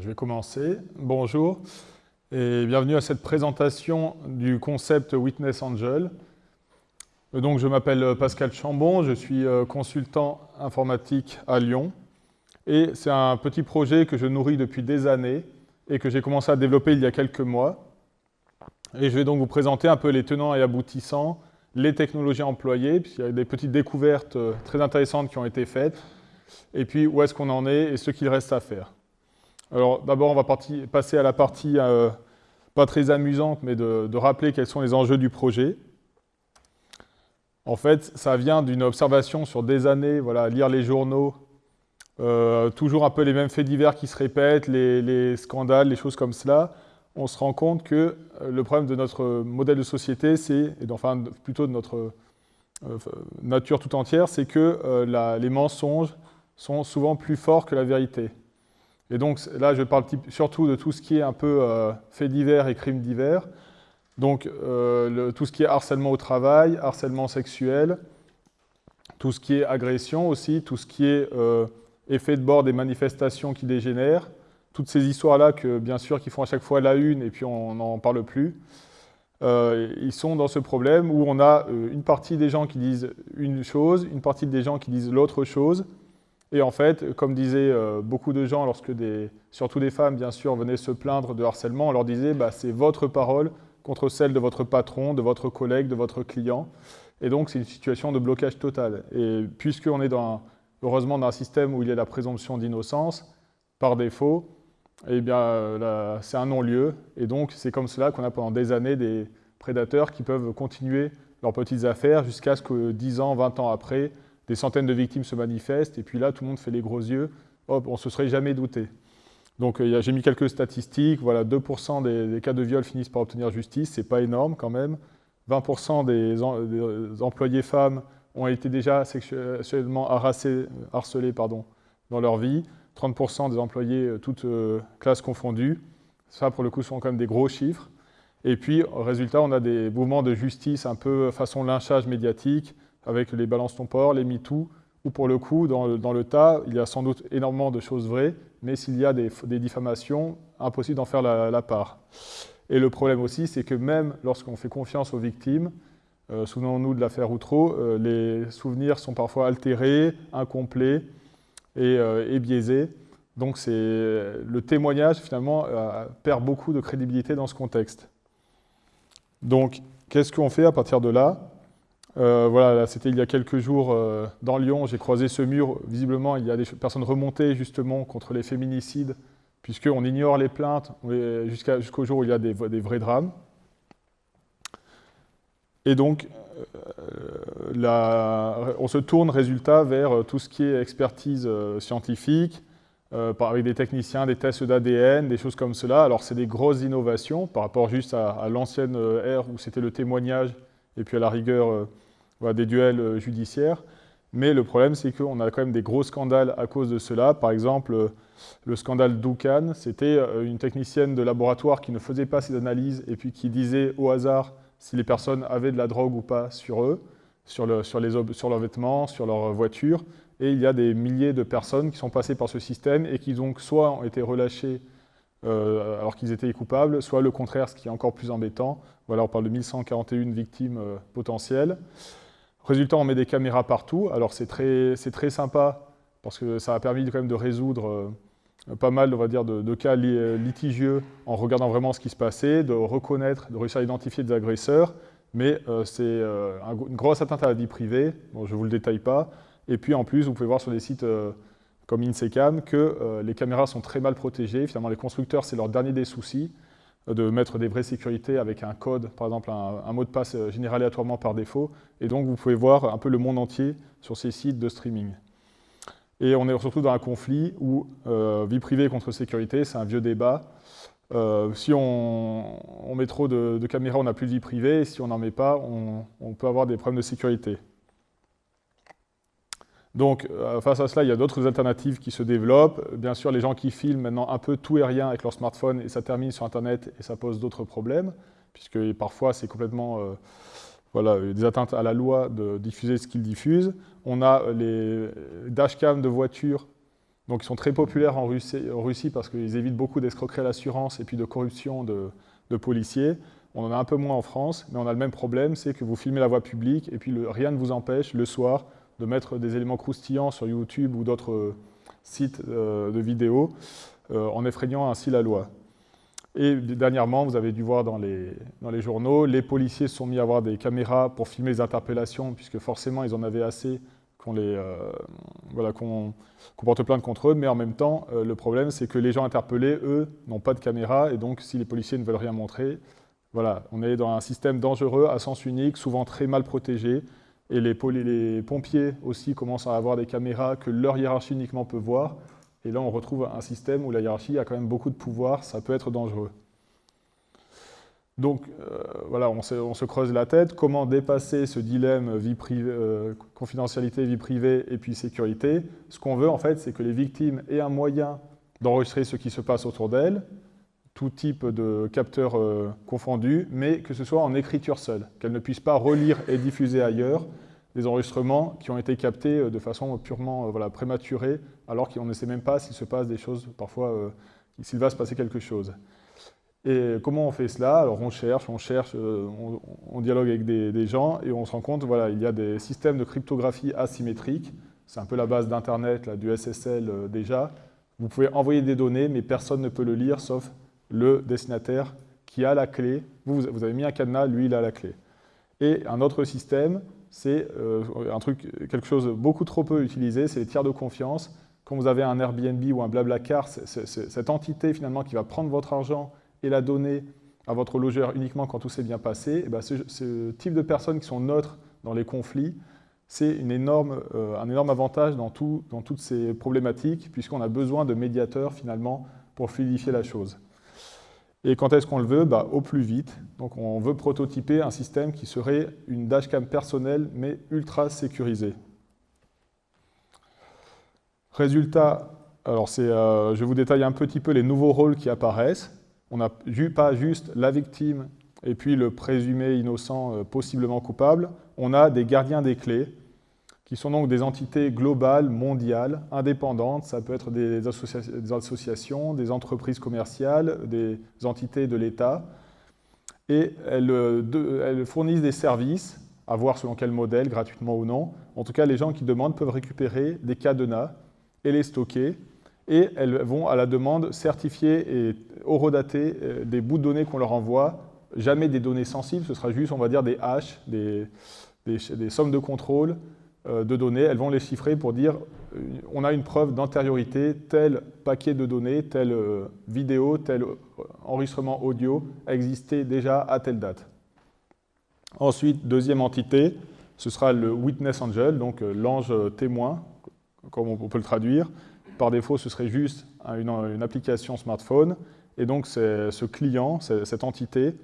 je vais commencer. Bonjour et bienvenue à cette présentation du concept Witness Angel. Donc, je m'appelle Pascal Chambon, je suis euh, consultant informatique à Lyon et c'est un petit projet que je nourris depuis des années et que j'ai commencé à développer il y a quelques mois. Et je vais donc vous présenter un peu les tenants et aboutissants, les technologies employées, puisqu'il y a des petites découvertes euh, très intéressantes qui ont été faites, et puis où est-ce qu'on en est et ce qu'il reste à faire. Alors d'abord, on va passer à la partie euh, pas très amusante, mais de, rappeler quels sont les enjeux du projet. En fait, ça vient d'une observation sur des années, voilà, lire les journaux, euh, toujours un peu les mêmes faits divers qui se répètent, les, scandales, les choses comme cela. On se rend compte que euh, le problème de notre modèle de société, c'est, et enfin plutôt de notre nature tout entière, c'est que les mensonges sont souvent plus forts que la vérité. Et donc là, je parle surtout de tout ce qui est un peu euh, faits divers et crimes divers. Donc euh, tout ce qui est harcèlement au travail, harcèlement sexuel, tout ce qui est agression aussi, tout ce qui est euh, effet de bord des manifestations qui dégénèrent, toutes ces histoires-là que bien sûr qui font à chaque fois la une et puis on n'en parle plus. ils sont dans ce problème où on a une partie des gens qui disent une chose, une partie des gens qui disent l'autre chose, et en fait, comme disaient euh, beaucoup de gens, lorsque surtout des femmes, bien sûr, venaient se plaindre de harcèlement, on leur disait bah, c'est votre parole contre celle de votre patron, de votre collègue, de votre client. Et donc, c'est une situation de blocage total. Et puisqu'on est heureusement dans un système où il y a la présomption d'innocence, par défaut, eh bien, euh, c'est un non-lieu. Et donc, c'est comme cela qu'on a pendant des années des prédateurs qui peuvent continuer leurs petites affaires jusqu'à ce que 10 ans, 20 ans après, des centaines de victimes se manifestent, et puis là, tout le monde fait les gros yeux. Hop, on se serait jamais douté. Donc euh, j'ai mis quelques statistiques. Voilà, 2% des, cas de viol finissent par obtenir justice. C'est pas énorme quand même. 20% des, employés femmes ont été déjà sexuellement harcelés pardon, dans leur vie. 30% des employés, euh, toutes euh, classes confondues. Ça, pour le coup, sont quand même des gros chiffres. Et puis, résultat, on a des mouvements de justice un peu façon lynchage médiatique, avec les balances ton port, les MeToo, où pour le coup, dans le, tas, il y a sans doute énormément de choses vraies, mais s'il y a des, diffamations, impossible d'en faire la, part. Et le problème aussi, c'est que même lorsqu'on fait confiance aux victimes, euh, souvenons-nous de l'affaire Outreau, euh, les souvenirs sont parfois altérés, incomplets et, euh, et biaisés. Donc le témoignage, finalement, perd beaucoup de crédibilité dans ce contexte. Donc, qu'est-ce qu'on fait à partir de là? Euh, voilà, c'était il y a quelques jours euh, dans Lyon, j'ai croisé ce mur. Visiblement, il y a des personnes remontées justement contre les féminicides, puisqu'on ignore les plaintes jusqu'au jour où il y a des, vrais drames. Et donc, euh, on se tourne, résultat, vers tout ce qui est expertise scientifique, avec des techniciens, des tests d'ADN, des choses comme cela. Alors, c'est des grosses innovations par rapport juste à, à l'ancienne ère où c'était le témoignage et puis à la rigueur euh, des duels euh, judiciaires. Mais le problème, c'est qu'on a quand même des gros scandales à cause de cela. Par exemple, euh, le scandale Doucan, c'était une technicienne de laboratoire qui ne faisait pas ses analyses et puis qui disait au hasard si les personnes avaient de la drogue ou pas sur eux, sur, les, sur leurs vêtements, sur leur voiture. Et il y a des milliers de personnes qui sont passées par ce système et qui donc soit ont été relâchées alors qu'ils étaient coupables, soit le contraire, ce qui est encore plus embêtant, voilà, on parle de 1141 victimes euh, potentielles. Résultat, on met des caméras partout. Alors c'est très, très sympa parce que ça a permis quand même de résoudre euh, pas mal on va dire, de, cas euh, litigieux en regardant vraiment ce qui se passait, de reconnaître, de réussir à identifier des agresseurs. Mais c'est une grosse atteinte à la vie privée, bon, je ne vous le détaille pas. Et puis en plus, vous pouvez voir sur des sites comme Insecam que les caméras sont très mal protégées. Finalement, les constructeurs, c'est leur dernier des soucis de mettre des vraies sécurités avec un code, par exemple un, mot de passe euh, généré aléatoirement par défaut. Et donc vous pouvez voir un peu le monde entier sur ces sites de streaming. Et on est surtout dans un conflit où euh, vie privée contre sécurité, c'est un vieux débat. Euh, si on, met trop de, caméras, on n'a plus de vie privée. Et si on n'en met pas, on peut avoir des problèmes de sécurité. Donc, euh, face à cela, il y a d'autres alternatives qui se développent. Bien sûr, les gens qui filment maintenant un peu tout et rien avec leur smartphone et ça termine sur Internet et ça pose d'autres problèmes, puisque parfois c'est complètement euh, voilà, des atteintes à la loi de diffuser ce qu'ils diffusent. On a les dashcams de voitures Donc ils sont très populaires en Russie, parce qu'ils évitent beaucoup d'escroqueries à l'assurance et puis de corruption de, policiers. On en a un peu moins en France, mais on a le même problème, c'est que vous filmez la voie publique et puis rien ne vous empêche le soir de mettre des éléments croustillants sur YouTube ou d'autres sites euh, de vidéos euh, en effrayant ainsi la loi. Et dernièrement, vous avez dû voir dans les, dans les journaux, les policiers sont mis à avoir des caméras pour filmer les interpellations, puisque forcément ils en avaient assez qu'on euh, voilà, porte plainte contre eux, mais en même temps, euh, le problème, c'est que les gens interpellés, eux, n'ont pas de caméra, et donc si les policiers ne veulent rien montrer, voilà, on est dans un système dangereux, à sens unique, souvent très mal protégé, et les, pompiers aussi commencent à avoir des caméras que leur hiérarchie uniquement peut voir, et là on retrouve un système où la hiérarchie a quand même beaucoup de pouvoir, ça peut être dangereux. Donc euh, voilà, on se, creuse la tête, comment dépasser ce dilemme vie privée, euh, confidentialité, vie privée et puis sécurité? Ce qu'on veut en fait, c'est que les victimes aient un moyen d'enregistrer ce qui se passe autour d'elles, tout type de capteurs euh, confondus, mais que ce soit en écriture seule, qu'elles ne puissent pas relire et diffuser ailleurs des enregistrements qui ont été captés de façon purement voilà, prématurée, alors qu'on ne sait même pas s'il se passe des choses, parfois s'il va se passer quelque chose. Et comment on fait cela? Alors on cherche, on cherche, euh, on, dialogue avec des, gens et on se rend compte, voilà, il y a des systèmes de cryptographie asymétrique. C'est un peu la base d'Internet, du SSL euh, déjà. Vous pouvez envoyer des données, mais personne ne peut le lire sauf le destinataire qui a la clé. Vous, vous avez mis un cadenas, lui, il a la clé. Et un autre système, c'est euh, un truc, quelque chose beaucoup trop peu utilisé, c'est les tiers de confiance. Quand vous avez un Airbnb ou un Blablacar, cette entité finalement qui va prendre votre argent et la donner à votre logeur uniquement quand tout s'est bien passé, eh ben, ce, type de personnes qui sont neutres dans les conflits, c'est euh, un énorme avantage dans, dans toutes ces problématiques, puisqu'on a besoin de médiateurs finalement pour fluidifier la chose. Et quand est-ce qu'on le veut? Bah, Au plus vite. Donc on veut prototyper un système qui serait une dashcam personnelle, mais ultra sécurisée. Résultat, alors euh, je vous détaille un petit peu les nouveaux rôles qui apparaissent on n'a pas juste la victime et puis le présumé innocent euh, possiblement coupable, on a des gardiens des clés, qui sont donc des entités globales, mondiales, indépendantes. Ça peut être des, associations, des entreprises commerciales, des entités de l'État. Et elles, euh, elles, fournissent des services, à voir selon quel modèle, gratuitement ou non. En tout cas, les gens qui demandent peuvent récupérer des cadenas et les stocker et elles vont à la demande certifier et horodater euh, des bouts de données qu'on leur envoie, jamais des données sensibles, ce sera juste, on va dire, des hashes, des, sommes de contrôle de données. Elles vont les chiffrer pour dire euh, on a une preuve d'antériorité, tel paquet de données, telle vidéo, tel enregistrement audio a existé déjà à telle date. Ensuite, deuxième entité, ce sera le Witness Angel, donc l'ange témoin, comme on peut le traduire, par défaut, ce serait juste une, application smartphone. Et donc, ce client, cette entité,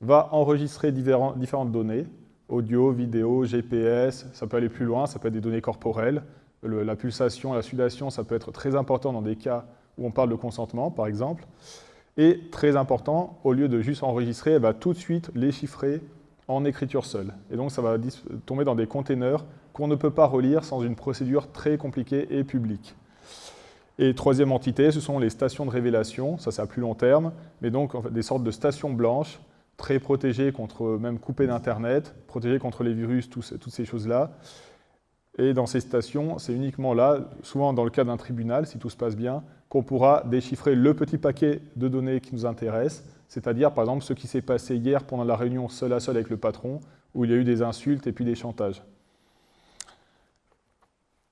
va enregistrer différentes données, audio, vidéo, GPS, ça peut aller plus loin, ça peut être des données corporelles. la pulsation, la sudation, ça peut être très important dans des cas où on parle de consentement, par exemple. Et très important, au lieu de juste enregistrer, elle va tout de suite les chiffrer en écriture seule. Et donc, ça va tomber dans des containers qu'on ne peut pas relire sans une procédure très compliquée et publique. Et troisième entité, ce sont les stations de révélation, ça c'est à plus long terme, mais donc des sortes de stations blanches, très protégées contre, même coupées d'Internet, protégées contre les virus, toutes ces choses-là. Et dans ces stations, c'est uniquement là, souvent dans le cas d'un tribunal, si tout se passe bien, qu'on pourra déchiffrer le petit paquet de données qui nous intéresse, c'est-à-dire par exemple ce qui s'est passé hier pendant la réunion seul à seul avec le patron, où il y a eu des insultes et puis des chantages.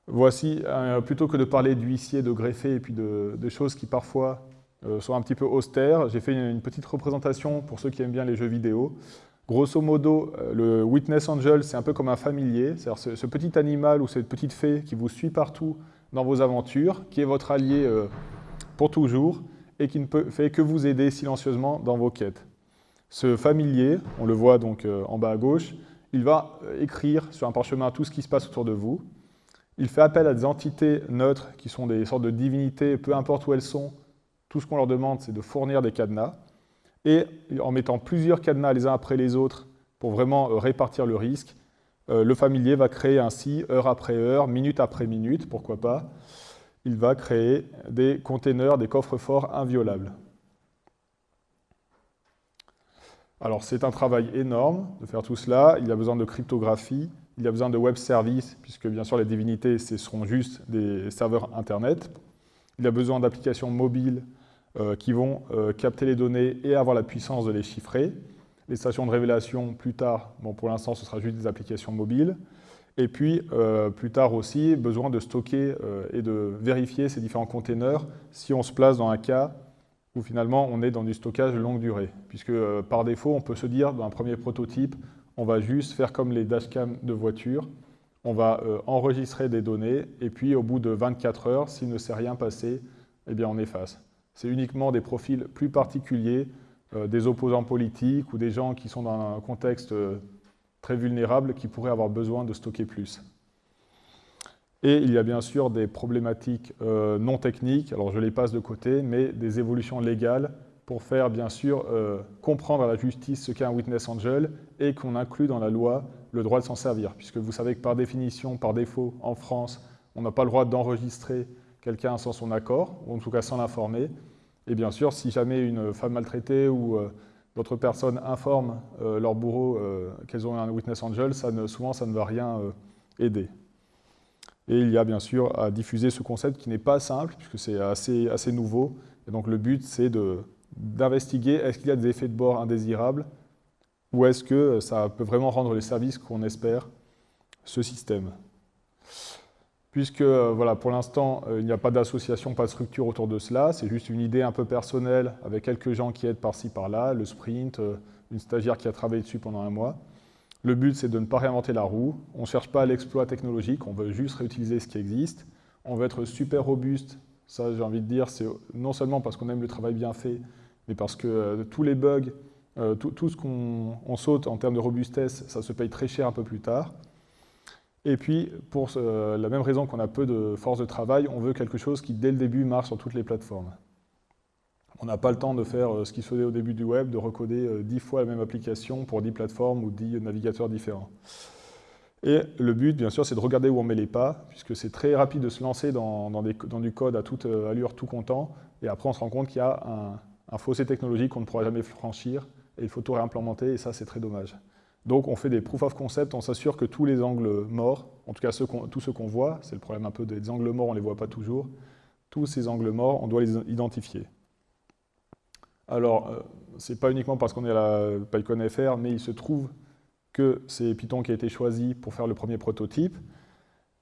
Voici, euh, plutôt que de parler d'huissier, de greffier et puis de, choses qui parfois euh, sont un petit peu austères, j'ai fait une, petite représentation pour ceux qui aiment bien les jeux vidéo. Grosso modo, euh, le Witness Angel, c'est un peu comme un familier, c'est-à-dire ce, petit animal ou cette petite fée qui vous suit partout dans vos aventures, qui est votre allié pour toujours et qui ne fait que vous aider silencieusement dans vos quêtes. Ce familier, on le voit donc en bas à gauche, il va écrire sur un parchemin tout ce qui se passe autour de vous, il fait appel à des entités neutres qui sont des sortes de divinités, peu importe où elles sont. Tout ce qu'on leur demande, c'est de fournir des cadenas. Et en mettant plusieurs cadenas les uns après les autres pour vraiment euh, répartir le risque, euh, le familier va créer ainsi, heure après heure, minute après minute, pourquoi pas, il va créer des containers, des coffres forts inviolables. Alors c'est un travail énorme de faire tout cela, il y a besoin de cryptographie, il y a besoin de web services, puisque bien sûr les divinités, ce seront juste des serveurs Internet. Il y a besoin d'applications mobiles euh, qui vont euh, capter les données et avoir la puissance de les chiffrer. Les stations de révélation, plus tard, bon, pour l'instant, ce sera juste des applications mobiles. Et puis, euh, plus tard aussi, besoin de stocker et de vérifier ces différents containers si on se place dans un cas où finalement on est dans du stockage longue durée. Puisque par défaut, on peut se dire, dans un premier prototype, on va juste faire comme les dashcams de voiture, on va enregistrer des données, et puis au bout de 24 heures, s'il ne s'est rien passé, eh bien on efface. C'est uniquement des profils plus particuliers, euh, des opposants politiques ou des gens qui sont dans un contexte euh, très vulnérable qui pourraient avoir besoin de stocker plus. Et il y a bien sûr des problématiques non techniques, alors je les passe de côté, mais des évolutions légales pour faire bien sûr euh, comprendre à la justice ce qu'est un witness angel et qu'on inclut dans la loi le droit de s'en servir. Puisque vous savez que par définition, par défaut, en France, on n'a pas le droit d'enregistrer quelqu'un sans son accord, ou en tout cas sans l'informer. Et bien sûr, si jamais une femme maltraitée ou euh, d'autres personnes informent euh, leur bourreau qu'elles ont un witness angel, souvent ça ne va rien aider. Et il y a bien sûr à diffuser ce concept qui n'est pas simple, puisque c'est assez, assez nouveau. Et donc le but, c'est d'investiguer est-ce qu'il y a des effets de bord indésirables ou est-ce que ça peut vraiment rendre les services qu'on espère, ce système. Puisque euh, voilà, pour l'instant, euh, il n'y a pas d'association, pas de structure autour de cela, c'est juste une idée un peu personnelle avec quelques gens qui aident par-ci par-là, le sprint, euh, une stagiaire qui a travaillé dessus pendant un mois. Le but, c'est de ne pas réinventer la roue. On ne cherche pas l'exploit technologique, on veut juste réutiliser ce qui existe. On veut être super robuste. Ça, j'ai envie de dire, c'est non seulement parce qu'on aime le travail bien fait, mais parce que tous les bugs, tout, ce qu'on saute en termes de robustesse, ça se paye très cher un peu plus tard. Et puis, pour la même raison qu'on a peu de force de travail, on veut quelque chose qui, dès le début, marche sur toutes les plateformes. On n'a pas le temps de faire euh, ce qui se faisait au début du web, de recoder 10 fois la même application pour 10 plateformes ou 10 navigateurs différents. Et le but, bien sûr, c'est de regarder où on met les pas, puisque c'est très rapide de se lancer dans, du code à toute allure, tout content, et après on se rend compte qu'il y a un, un fossé technologique qu'on ne pourra jamais franchir, et il faut tout réimplémenter, et ça c'est très dommage. Donc on fait des proof of concept, on s'assure que tous les angles morts, en tout cas tous ceux qu'on voit, c'est le problème un peu des angles morts, on ne les voit pas toujours, tous ces angles morts, on doit les identifier. Alors, euh, ce n'est pas uniquement parce qu'on est à la PyCon FR, mais il se trouve que c'est Python qui a été choisi pour faire le premier prototype.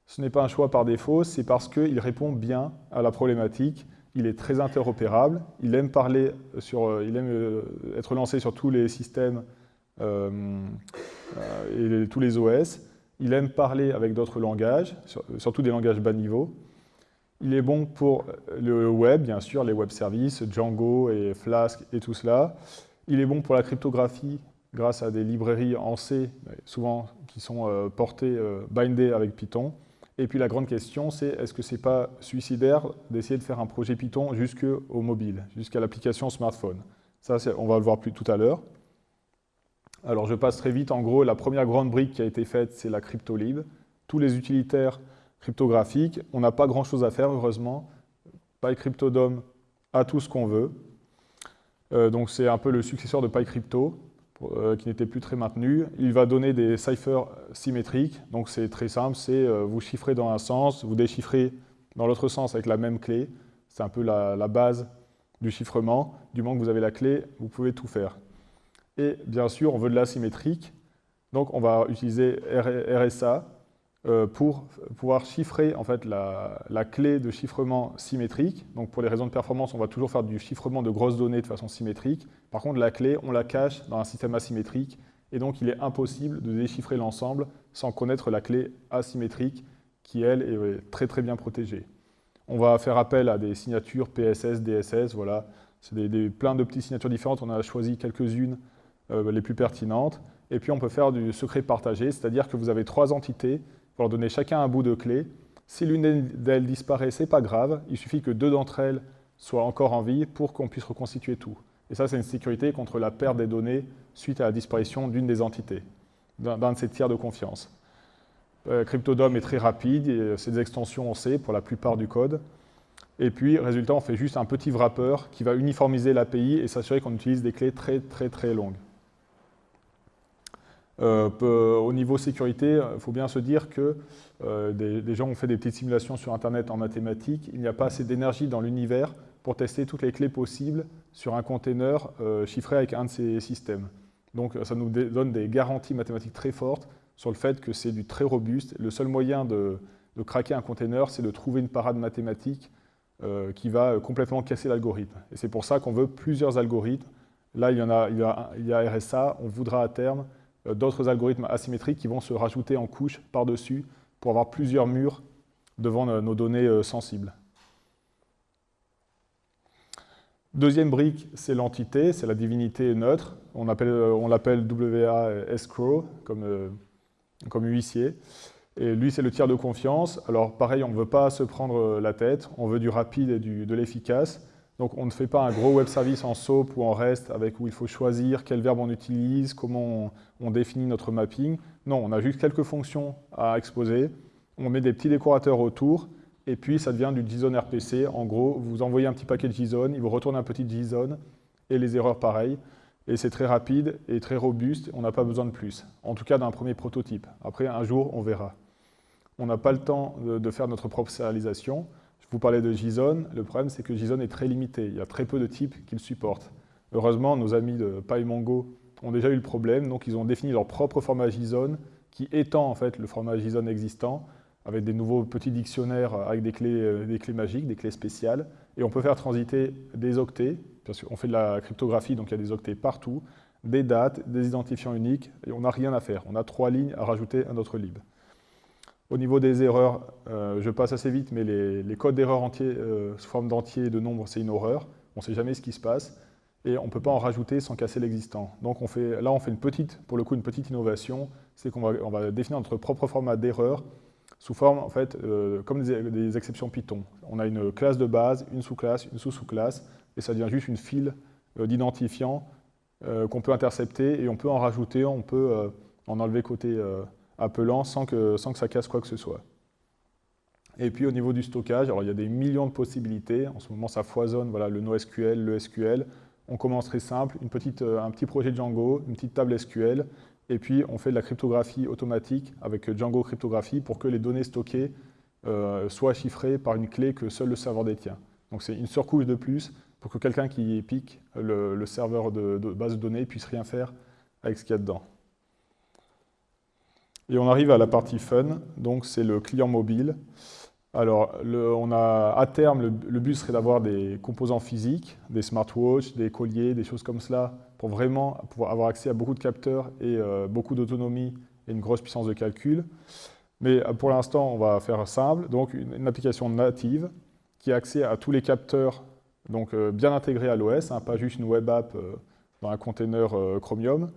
Ce n'est pas un choix par défaut, c'est parce qu'il répond bien à la problématique il est très interopérable, il aime, parler sur, euh, il aime euh, être lancé sur tous les systèmes et tous les OS, il aime parler avec d'autres langages, surtout des langages bas niveau. Il est bon pour le web, bien sûr, les web services, Django et Flask et tout cela. Il est bon pour la cryptographie grâce à des librairies en C, souvent qui sont portées, bindées avec Python. Et puis la grande question, c'est est-ce que ce n'est pas suicidaire d'essayer de faire un projet Python jusqu'au mobile, jusqu'à l'application smartphone? Ça, on va le voir plus tout à l'heure. Alors je passe très vite. En gros, la première grande brique qui a été faite, c'est la CryptoLib. Tous les utilitaires cryptographiques, on n'a pas grand-chose à faire, heureusement. PyCryptodome a tout ce qu'on veut. Euh, donc c'est un peu le successeur de PyCrypto. Euh, qui n'était plus très maintenu. Il va donner des ciphers symétriques, donc c'est très simple, c'est euh, vous chiffrez dans un sens, vous déchiffrez dans l'autre sens avec la même clé. C'est un peu la, base du chiffrement. Du moment que vous avez la clé, vous pouvez tout faire. Et bien sûr, on veut de l'asymétrique, donc on va utiliser RSA, euh, pour pouvoir chiffrer en fait, la, clé de chiffrement symétrique. Donc pour les raisons de performance, on va toujours faire du chiffrement de grosses données de façon symétrique. Par contre, la clé, on la cache dans un système asymétrique, et donc il est impossible de déchiffrer l'ensemble sans connaître la clé asymétrique, qui elle est très très bien protégée. On va faire appel à des signatures PSS, DSS, voilà. C'est plein de petites signatures différentes, on a choisi quelques-unes euh, les plus pertinentes. Et puis on peut faire du secret partagé, c'est-à-dire que vous avez trois entités vous leur donnez chacun un bout de clé. Si l'une d'elles disparaît, ce n'est pas grave. Il suffit que deux d'entre elles soient encore en vie pour qu'on puisse reconstituer tout. Et ça, c'est une sécurité contre la perte des données suite à la disparition d'une des entités, d'un de ces tiers de confiance. Euh, Cryptodome est très rapide, c'est des extensions en C pour la plupart du code. Et puis, résultat, on fait juste un petit wrapper qui va uniformiser l'API et s'assurer qu'on utilise des clés très très très longues. Euh, au niveau sécurité, il faut bien se dire que euh, des, gens ont fait des petites simulations sur Internet en mathématiques. Il n'y a pas assez d'énergie dans l'univers pour tester toutes les clés possibles sur un container euh, chiffré avec un de ces systèmes. Donc ça nous donne des garanties mathématiques très fortes sur le fait que c'est du très robuste. Le seul moyen de, craquer un container, c'est de trouver une parade mathématique qui va complètement casser l'algorithme. Et c'est pour ça qu'on veut plusieurs algorithmes. Là, il y, en a, il y a RSA, on voudra à terme d'autres algorithmes asymétriques qui vont se rajouter en couche par-dessus pour avoir plusieurs murs devant nos données euh, sensibles. Deuxième brique, c'est l'entité, c'est la divinité neutre. On, euh, l'appelle WA escrow, comme, huissier. Et lui, c'est le tiers de confiance. Alors pareil, on ne veut pas se prendre la tête, on veut du rapide et de l'efficace. Donc on ne fait pas un gros web service en SOAP ou en REST avec où il faut choisir quel verbe on utilise, comment on, définit notre mapping. Non, on a juste quelques fonctions à exposer, on met des petits décorateurs autour, et puis ça devient du JSON RPC. En gros, vous envoyez un petit paquet de JSON, il vous retourne un petit JSON, et les erreurs pareil. Et c'est très rapide et très robuste, on n'a pas besoin de plus. En tout cas, d'un premier prototype. Après, un jour, on verra. On n'a pas le temps de, faire notre propre Vous parlez de JSON, le problème c'est que JSON est très limité, il y a très peu de types qu'il supporte. Heureusement, nos amis de PyMongo ont déjà eu le problème, donc ils ont défini leur propre format JSON qui étend en fait le format JSON existant avec des nouveaux petits dictionnaires avec des clés, euh, des clés magiques, des clés spéciales, et on peut faire transiter des octets, parce qu'on fait de la cryptographie, donc il y a des octets partout, des dates, des identifiants uniques, et on n'a rien à faire. On a trois lignes à rajouter à notre lib. Au niveau des erreurs, euh, je passe assez vite, mais les, codes d'erreurs entiers euh, sous forme d'entiers et de nombres, c'est une horreur. On ne sait jamais ce qui se passe et on ne peut pas en rajouter sans casser l'existant. Donc là, on fait une petite, pour le coup, une petite innovation, c'est qu'on va, définir notre propre format d'erreur sous forme, en fait, euh, comme des, exceptions Python. On a une classe de base, une sous-classe, une sous-sous-classe, et ça devient juste une file d'identifiants qu'on peut intercepter, et on peut en rajouter, on peut en enlever côté appelant sans que, sans que ça casse quoi que ce soit. Et puis au niveau du stockage, alors il y a des millions de possibilités. En ce moment, ça foisonne, voilà, le NoSQL, le SQL. On commence très simple, une petite, euh, un petit projet Django, une petite table SQL, et puis on fait de la cryptographie automatique avec Django Cryptographie pour que les données stockées euh, soient chiffrées par une clé que seul le serveur détient. Donc c'est une surcouche de plus pour que quelqu'un qui pique le, serveur de, de base de données puisse rien faire avec ce qu'il y a dedans. Et on arrive à la partie fun, donc c'est le client mobile. Alors, on a, à terme, le, but serait d'avoir des composants physiques, des smartwatches, des colliers, des choses comme cela, pour vraiment pouvoir avoir accès à beaucoup de capteurs et euh, beaucoup d'autonomie et une grosse puissance de calcul. Mais euh, pour l'instant, on va faire simple, donc une, application native qui a accès à tous les capteurs, donc euh, bien intégrés à l'OS, hein, pas juste une web app dans un container Chromium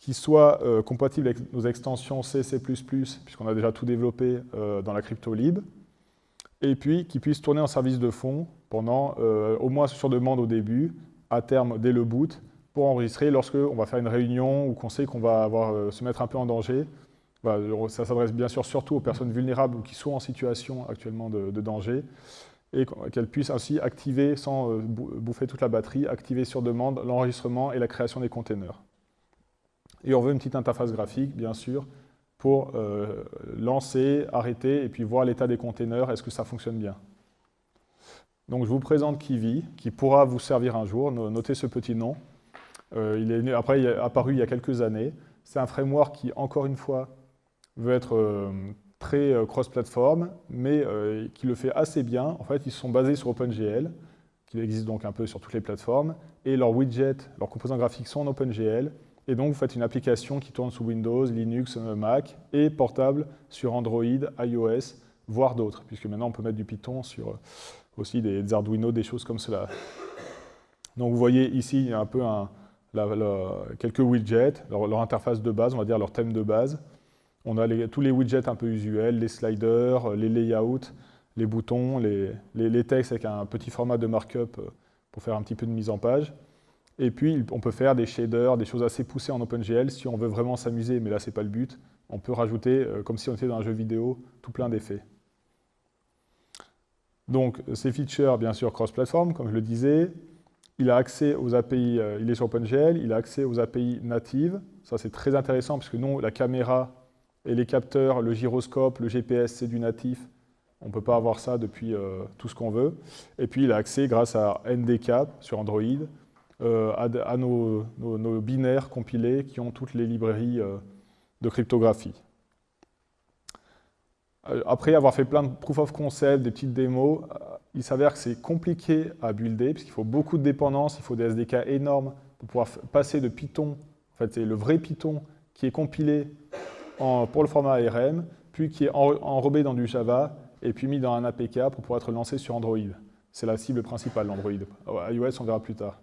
qui soit euh, compatible avec nos extensions C, C++, puisqu'on a déjà tout développé euh, dans la CryptoLib, et puis qui puisse tourner en service de fond pendant, euh, au moins sur demande au début, à terme dès le boot, pour enregistrer lorsque on va faire une réunion ou qu'on sait qu'on va avoir, se mettre un peu en danger. ça s'adresse bien sûr surtout aux personnes vulnérables ou qui sont en situation actuellement de, de danger, et qu'elles puissent ainsi activer, sans bouffer toute la batterie, activer sur demande l'enregistrement et la création des containers. Et on veut une petite interface graphique, bien sûr, pour euh, lancer, arrêter, et puis voir l'état des containers, est-ce que ça fonctionne bien. Donc je vous présente Kiwi, qui pourra vous servir un jour, notez ce petit nom. Euh, il est, après, il est apparu il y a quelques années. C'est un framework qui, encore une fois, veut être euh, très cross-platform, mais qui le fait assez bien. En fait, ils sont basés sur OpenGL, qui existe donc un peu sur toutes les plateformes, et leurs widgets, leurs composants graphiques sont en OpenGL, et donc, vous faites une application qui tourne sous Windows, Linux, Mac et portable sur Android, iOS, voire d'autres, puisque maintenant on peut mettre du Python sur euh, aussi des, Arduino, des choses comme cela. Donc vous voyez ici, il y a un peu quelques widgets, leur, interface de base, on va dire leur thème de base. On a tous les widgets un peu usuels, les sliders, les layouts, les boutons, les, les textes avec un petit format de markup euh, pour faire un petit peu de mise en page. Et puis, on peut faire des shaders, des choses assez poussées en OpenGL si on veut vraiment s'amuser, mais là, ce n'est pas le but. On peut rajouter, euh, comme si on était dans un jeu vidéo, tout plein d'effets. Donc, ces features, bien sûr, cross-platform, comme je le disais. Il a accès aux API, euh, il est sur OpenGL, il a accès aux API natives. Ça, c'est très intéressant, parce que nous, la caméra et les capteurs, le gyroscope, le GPS, c'est du natif. On ne peut pas avoir ça depuis euh, tout ce qu'on veut. Et puis, il a accès, grâce à NDCap sur Android, euh, à, nos, binaires compilés qui ont toutes les librairies de cryptographie. Après avoir fait plein de proof of concept, des petites démos, il s'avère que c'est compliqué à builder, puisqu'il faut beaucoup de dépendances, il faut des SDK énormes pour pouvoir passer de Python, en fait c'est le vrai Python qui est compilé pour le format ARM, puis qui est enrobé dans du Java, et puis mis dans un APK pour pouvoir être lancé sur Android. C'est la cible principale, l'Android. iOS, on verra plus tard.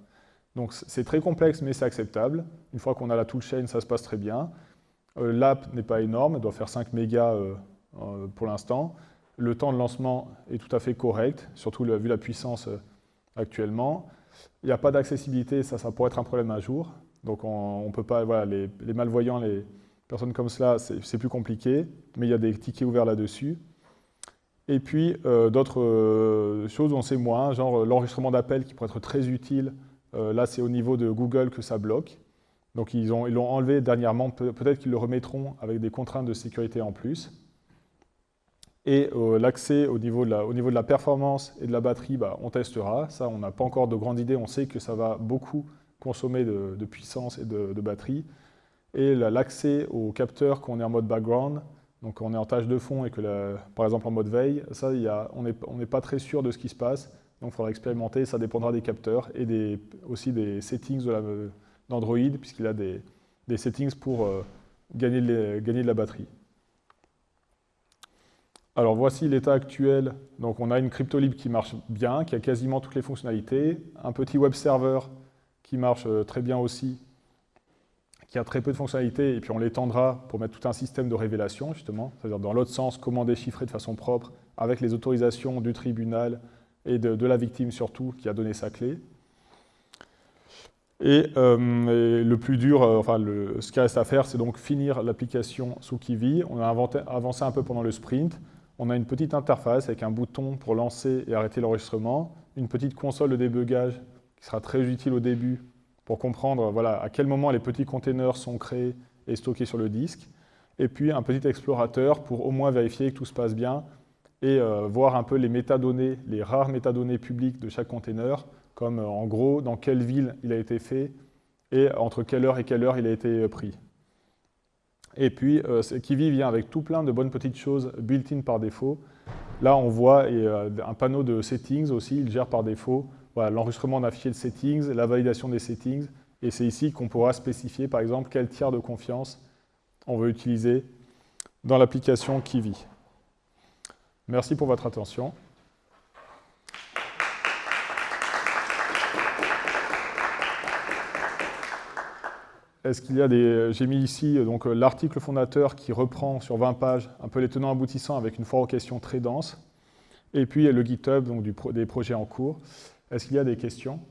Donc c'est très complexe, mais c'est acceptable. Une fois qu'on a la toolchain, ça se passe très bien. Euh, l'app n'est pas énorme, elle doit faire 5 mégas euh, euh, pour l'instant. Le temps de lancement est tout à fait correct, surtout vu la puissance actuellement. Il n'y a pas d'accessibilité, ça, pourrait être un problème un jour. Donc on, peut pas, voilà, les, malvoyants, les personnes comme cela, c'est plus compliqué, mais il y a des tickets ouverts là-dessus. Et puis d'autres choses, on sait moins, genre l'enregistrement d'appels qui pourrait être très utile. Là, c'est au niveau de Google que ça bloque. Donc ils l'ont enlevé dernièrement, peut-être qu'ils le remettront avec des contraintes de sécurité en plus. Et euh, l'accès au, niveau de la, au performance et de la batterie, bah, on testera. Ça, on n'a pas encore de grande idée. On sait que ça va beaucoup consommer de, puissance et de, batterie. Et l'accès aux capteurs quand on est en mode background, donc on est en tâche de fond et que, par exemple, en mode veille, ça, on n'est pas très sûr de ce qui se passe. Donc il faudra expérimenter. Ça dépendra des capteurs et des, aussi des settings d'Android, puisqu'il a des, des, settings pour euh, gagner, gagner de la batterie. Alors voici l'état actuel. Donc on a une cryptolib qui marche bien, qui a quasiment toutes les fonctionnalités, un petit web server qui marche euh, très bien aussi, qui a très peu de fonctionnalités, et puis on l'étendra pour mettre tout un système de révélation, justement, c'est-à-dire dans l'autre sens, comment déchiffrer de façon propre, avec les autorisations du tribunal et de, la victime surtout, qui a donné sa clé. Et, euh, le plus dur, euh, enfin ce qui reste à faire, c'est donc finir l'application sous Kiwi. On a avancé un peu pendant le sprint, on a une petite interface avec un bouton pour lancer et arrêter l'enregistrement, une petite console de débugage qui sera très utile au début pour comprendre voilà, à quel moment les petits containers sont créés et stockés sur le disque, et puis un petit explorateur pour au moins vérifier que tout se passe bien et euh, voir un peu les métadonnées, les rares métadonnées publiques de chaque container, comme euh, en gros dans quelle ville il a été fait et entre quelle heure et quelle heure il a été euh, pris. Et puis, Kiwi vient avec tout plein de bonnes petites choses built-in par défaut. Là, on voit euh, un panneau de settings aussi, il gère par défaut l'enregistrement d'un fichier de settings, la validation des settings. Et c'est ici qu'on pourra spécifier, par exemple, quel tiers de confiance on veut utiliser dans l'application Kiwi. Merci pour votre attention. Est-ce qu'il y a des... J'ai mis ici donc euh, l'article fondateur qui reprend sur 20 pages un peu les tenants aboutissants avec une foire aux questions très dense. Et puis le GitHub donc des projets en cours. Est-ce qu'il y a des questions?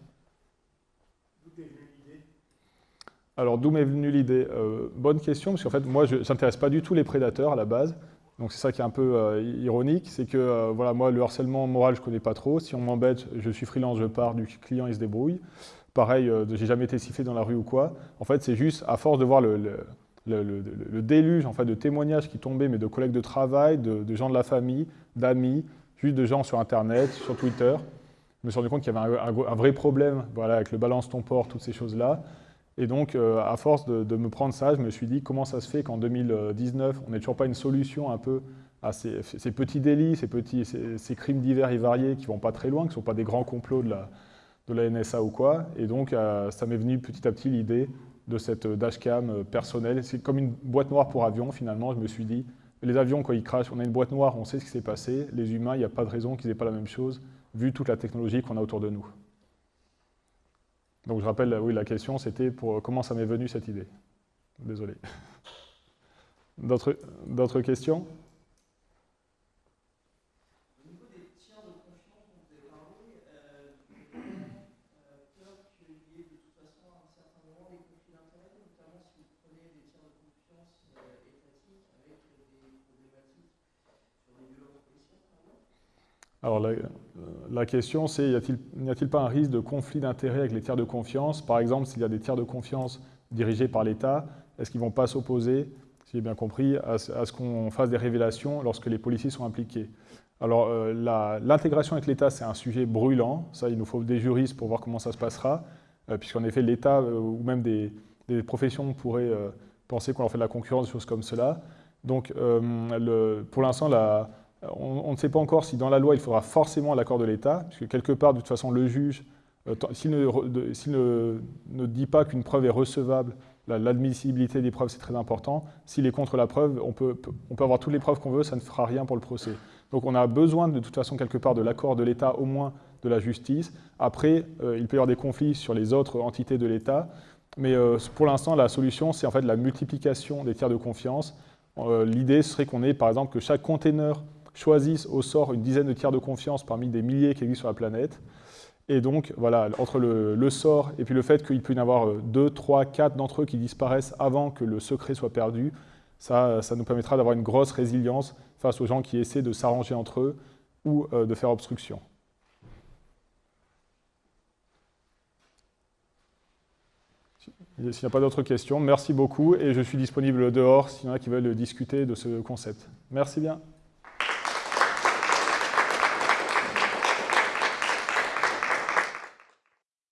Alors, d'où m'est venue l'idée? Euh, Bonne question, parce qu'en fait, moi, je n'intéresse pas du tout les prédateurs à la base. Donc, c'est ça qui est un peu euh, ironique, c'est que, voilà, moi, le harcèlement moral, je ne connais pas trop. Si on m'embête, je suis freelance, je pars, du client, il se débrouille pareil, euh, j'ai jamais été sifflé dans la rue ou quoi. En fait, c'est juste à force de voir le, déluge en fait, de témoignages qui tombaient, mais de collègues de travail, de, gens de la famille, d'amis, juste de gens sur Internet, sur Twitter. Je me suis rendu compte qu'il y avait un, vrai problème voilà, avec le balance ton port, toutes ces choses-là. Et donc, euh, à force de, me prendre ça, je me suis dit comment ça se fait qu'en 2019, on n'ait toujours pas une solution un peu à ces, petits délits, ces, petits, ces, crimes divers et variés qui vont pas très loin, qui ne sont pas des grands complots de la, NSA ou quoi. Et donc, euh, ça m'est venu petit à petit l'idée de cette dashcam euh, personnelle. C'est comme une boîte noire pour avion, finalement. Je me suis dit, les avions, quand ils crachent, on a une boîte noire, on sait ce qui s'est passé. Les humains, il n'y a pas de raison qu'ils n'aient pas la même chose, vu toute la technologie qu'on a autour de nous. Donc, je rappelle, oui, la question, c'était pour comment ça m'est venu cette idée? Désolé. D'autres questions? Alors la, question c'est, n'y a-t-il pas un risque de conflit d'intérêts avec les tiers de confiance? Par exemple, s'il y a des tiers de confiance dirigés par l'État, est-ce qu'ils ne vont pas s'opposer, si j'ai bien compris, à, ce qu'on fasse des révélations lorsque les policiers sont impliqués? Alors, euh, l'intégration avec l'État, c'est un sujet brûlant. Ça, il nous faut des juristes pour voir comment ça se passera, euh, puisqu'en effet, l'État euh, ou même des, professions pourraient penser qu'on leur fait de la concurrence, des choses comme cela. Donc, pour l'instant, on, ne sait pas encore si dans la loi, il faudra forcément l'accord de l'État, puisque quelque part, de toute façon, le juge, s'il ne, ne, dit pas qu'une preuve est recevable, l'admissibilité des preuves, c'est très important. S'il est contre la preuve, on peut, on peut avoir toutes les preuves qu'on veut, ça ne fera rien pour le procès. Donc on a besoin de toute façon quelque part de l'accord de l'État, au moins de la justice. Après, euh, il peut y avoir des conflits sur les autres entités de l'État, mais euh, pour l'instant, la solution, c'est en fait la multiplication des tiers de confiance. Euh, l'idée serait qu'on ait, par exemple, que chaque container choisisse au sort une dizaine de tiers de confiance parmi des milliers qui existent sur la planète. Et donc, voilà, entre le, sort et puis le fait qu'il peut y en avoir deux, trois, quatre d'entre eux qui disparaissent avant que le secret soit perdu, ça, ça nous permettra d'avoir une grosse résilience face aux gens qui essaient de s'arranger entre eux ou euh, de faire obstruction. S'il n'y a pas d'autres questions, merci beaucoup et je suis disponible dehors s'il y en a qui veulent discuter de ce concept. Merci bien.